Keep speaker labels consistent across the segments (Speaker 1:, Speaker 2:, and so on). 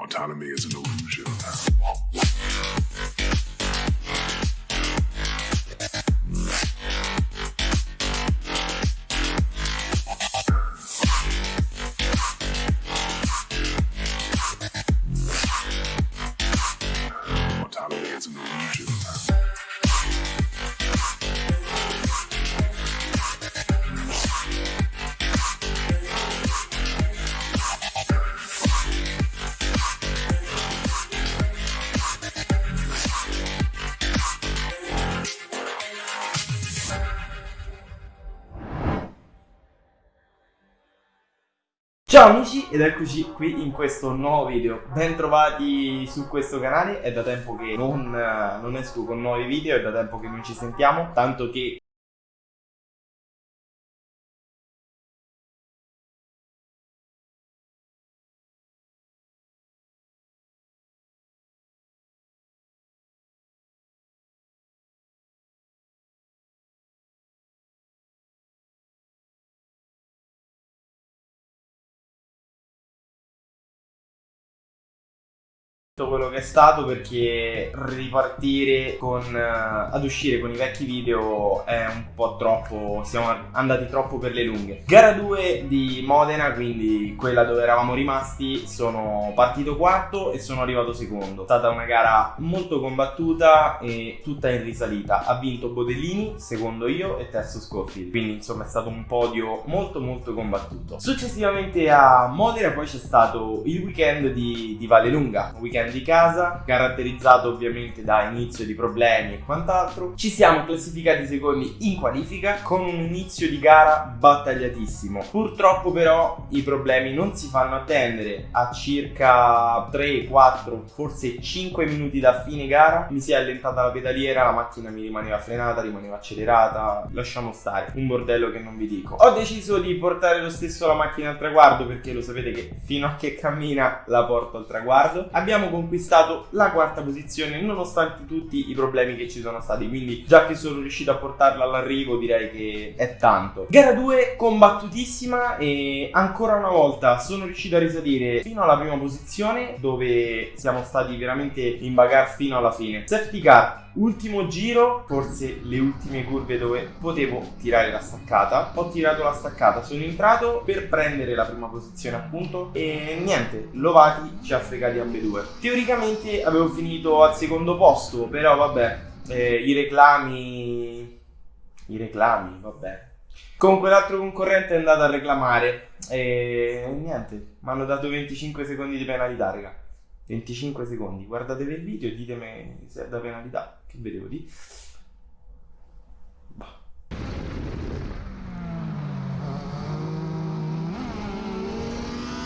Speaker 1: Autonomy is an illusion.
Speaker 2: Ciao amici ed eccoci qui in questo nuovo video, bentrovati su questo canale, è da tempo che non, eh, non esco con nuovi video, è da tempo che non ci sentiamo, tanto che tutto quello che è stato perché ripartire con eh, ad uscire con i vecchi video è un po' troppo siamo andati troppo per le lunghe. Gara 2 di Modena quindi quella dove eravamo rimasti sono partito quarto e sono arrivato secondo. È stata una gara molto combattuta e tutta in risalita. Ha vinto Bodellini secondo io e terzo Scofield. Quindi insomma è stato un podio molto molto combattuto. Successivamente a Modena poi c'è stato il weekend di, di Vallelunga. Un weekend di casa, caratterizzato ovviamente da inizio di problemi e quant'altro. Ci siamo classificati secondi in qualifica con un inizio di gara battagliatissimo. Purtroppo però i problemi non si fanno attendere. A circa 3, 4, forse 5 minuti da fine gara mi si è allentata la pedaliera, la macchina mi rimaneva frenata, rimaneva accelerata. Lasciamo stare, un bordello che non vi dico. Ho deciso di portare lo stesso la macchina al traguardo perché lo sapete che fino a che cammina la porto al traguardo. Abbiamo conquistato la quarta posizione nonostante tutti i problemi che ci sono stati quindi già che sono riuscito a portarla all'arrivo direi che è tanto gara 2 combattutissima e ancora una volta sono riuscito a risalire fino alla prima posizione dove siamo stati veramente in bagarre fino alla fine safety car Ultimo giro, forse le ultime curve dove potevo tirare la staccata. Ho tirato la staccata, sono entrato per prendere la prima posizione appunto e niente, Lovati ci ha fregati ambedue. Teoricamente avevo finito al secondo posto, però vabbè, eh, i reclami... I reclami, vabbè. Comunque l'altro concorrente è andato a reclamare e niente, mi hanno dato 25 secondi di penalità, raga. 25 secondi, guardatevi il video e ditemi se è da penalità che vedevo di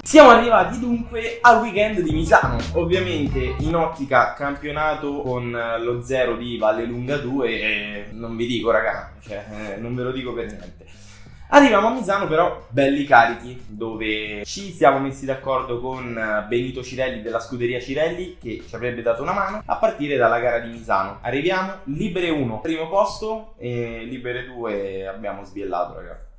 Speaker 2: Siamo arrivati dunque al weekend di Misano, ovviamente in ottica campionato con lo zero di Valle Lunga 2 e non vi dico raga, cioè, eh, non ve lo dico per niente. Arriviamo a Misano però belli carichi dove ci siamo messi d'accordo con Benito Cirelli della scuderia Cirelli che ci avrebbe dato una mano a partire dalla gara di Misano. Arriviamo, libere 1 primo posto e libere 2 abbiamo sbiellato ragazzi.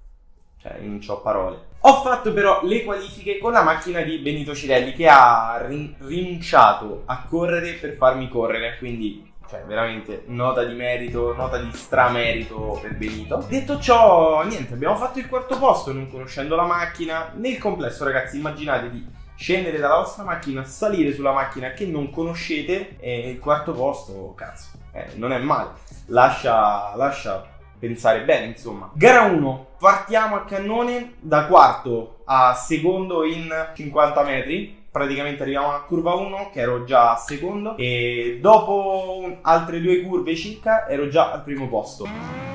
Speaker 2: Cioè non ho parole. Ho fatto però le qualifiche con la macchina di Benito Cirelli che ha rin rinunciato a correre per farmi correre, quindi cioè veramente nota di merito, nota di stramerito per Benito. Detto ciò, niente, abbiamo fatto il quarto posto non conoscendo la macchina. Nel complesso, ragazzi, immaginate di scendere dalla vostra macchina, salire sulla macchina che non conoscete e il quarto posto, cazzo, eh, non è male. Lascia, lascia pensare bene, insomma. Gara 1, partiamo a cannone da quarto a secondo in 50 metri praticamente arriviamo a curva 1 che ero già a secondo e dopo altre due curve circa ero già al primo posto.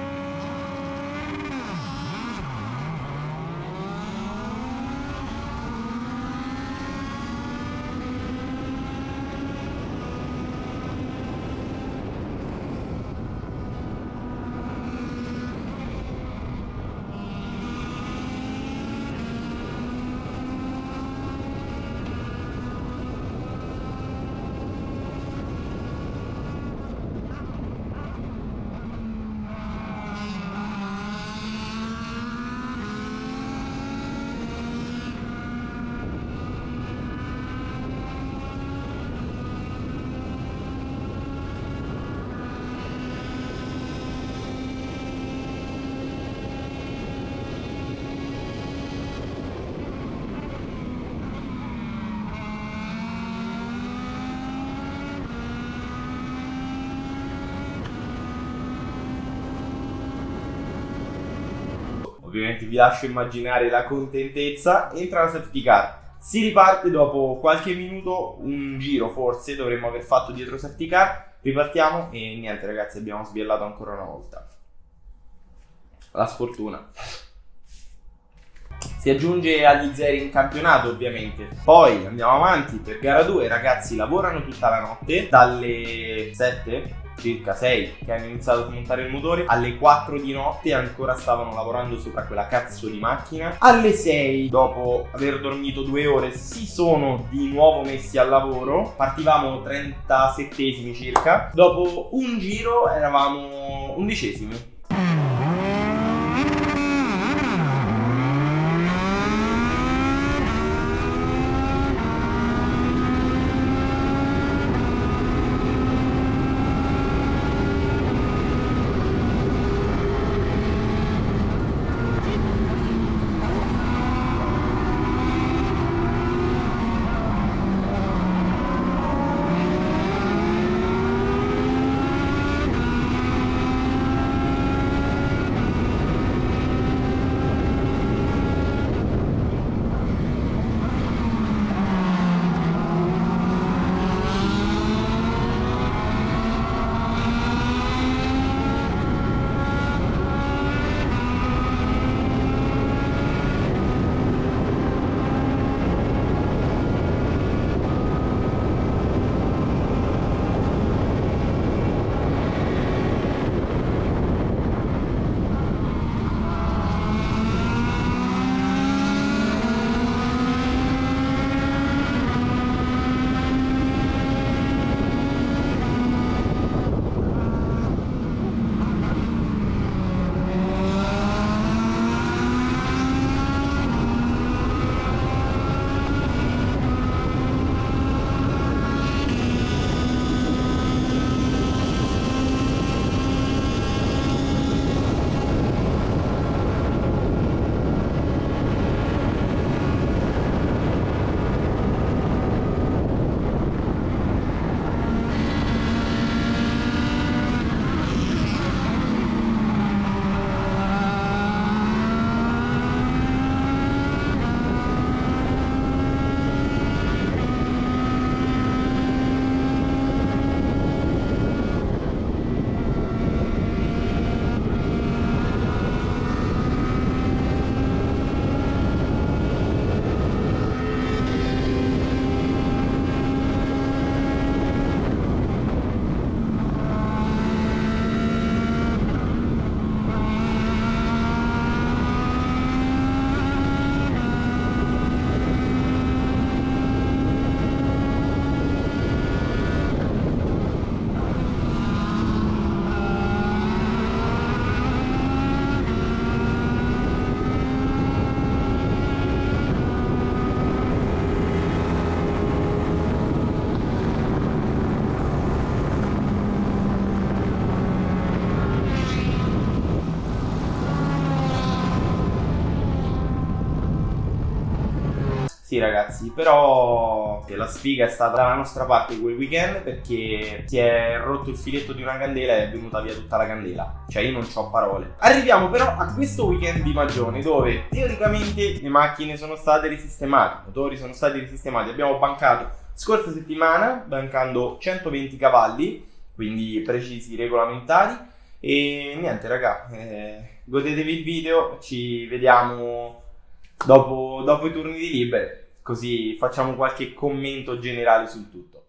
Speaker 2: Ovviamente vi lascio immaginare la contentezza, entra la safety car. Si riparte dopo qualche minuto, un giro forse dovremmo aver fatto dietro safety car. Ripartiamo e niente ragazzi, abbiamo sbiellato ancora una volta. La sfortuna. Si aggiunge agli zeri in campionato ovviamente. Poi andiamo avanti per gara 2, ragazzi lavorano tutta la notte, dalle 7 circa 6 che hanno iniziato a smontare il motore. Alle 4 di notte ancora stavano lavorando sopra quella cazzo di macchina. Alle 6 dopo aver dormito due ore si sono di nuovo messi al lavoro. Partivamo 37esimi circa. Dopo un giro eravamo undicesimi Sì ragazzi, però la sfiga è stata dalla nostra parte quel weekend perché si è rotto il filetto di una candela e è venuta via tutta la candela. Cioè io non ho parole. Arriviamo però a questo weekend di Magione dove teoricamente le macchine sono state risistemate, i motori sono stati risistemati. Abbiamo bancato scorsa settimana, bancando 120 cavalli, quindi precisi regolamentari. E niente raga, eh, godetevi il video, ci vediamo dopo, dopo i turni di libere così facciamo qualche commento generale sul tutto.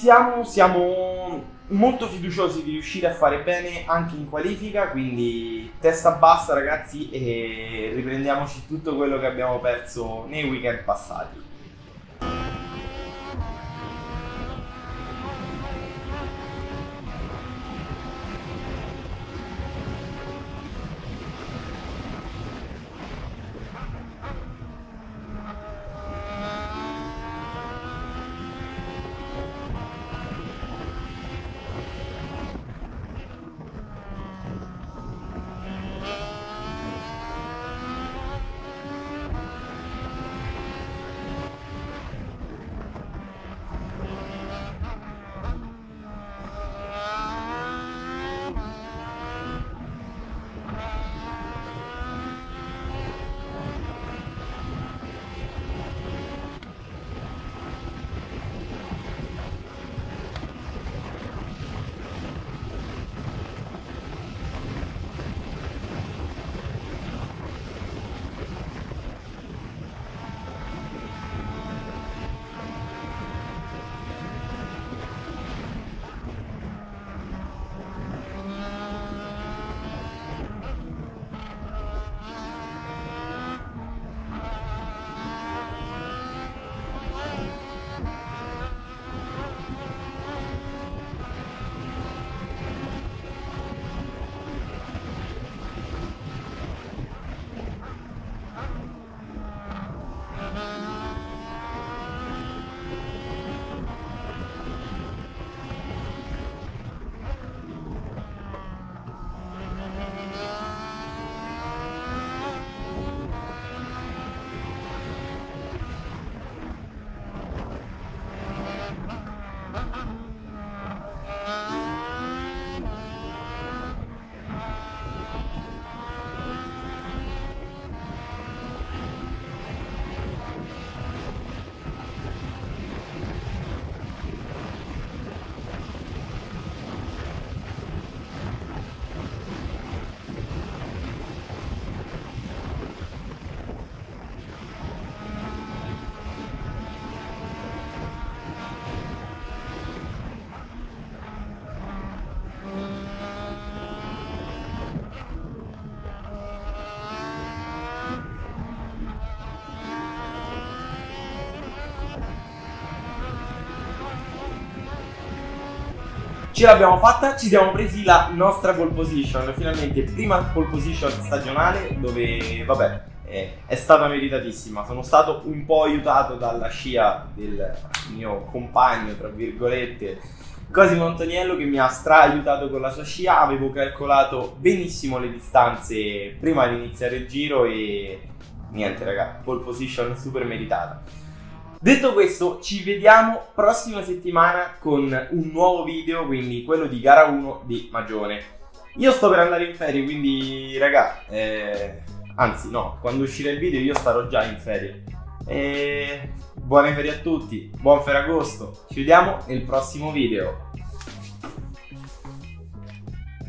Speaker 2: Siamo, siamo molto fiduciosi di riuscire a fare bene anche in qualifica, quindi testa bassa ragazzi e riprendiamoci tutto quello che abbiamo perso nei weekend passati. Ce l'abbiamo fatta, ci siamo presi la nostra pole position, finalmente prima pole position stagionale dove vabbè è, è stata meritatissima, sono stato un po' aiutato dalla scia del mio compagno tra virgolette Cosimo Antoniello che mi ha stra aiutato con la sua scia, avevo calcolato benissimo le distanze prima di iniziare il giro e niente raga, pole position super meritata. Detto questo, ci vediamo prossima settimana con un nuovo video, quindi quello di gara 1 di Magione. Io sto per andare in ferie, quindi raga, eh, anzi no, quando uscirà il video io starò già in ferie. E buone ferie a tutti, buon Ferragosto, ci vediamo nel prossimo video.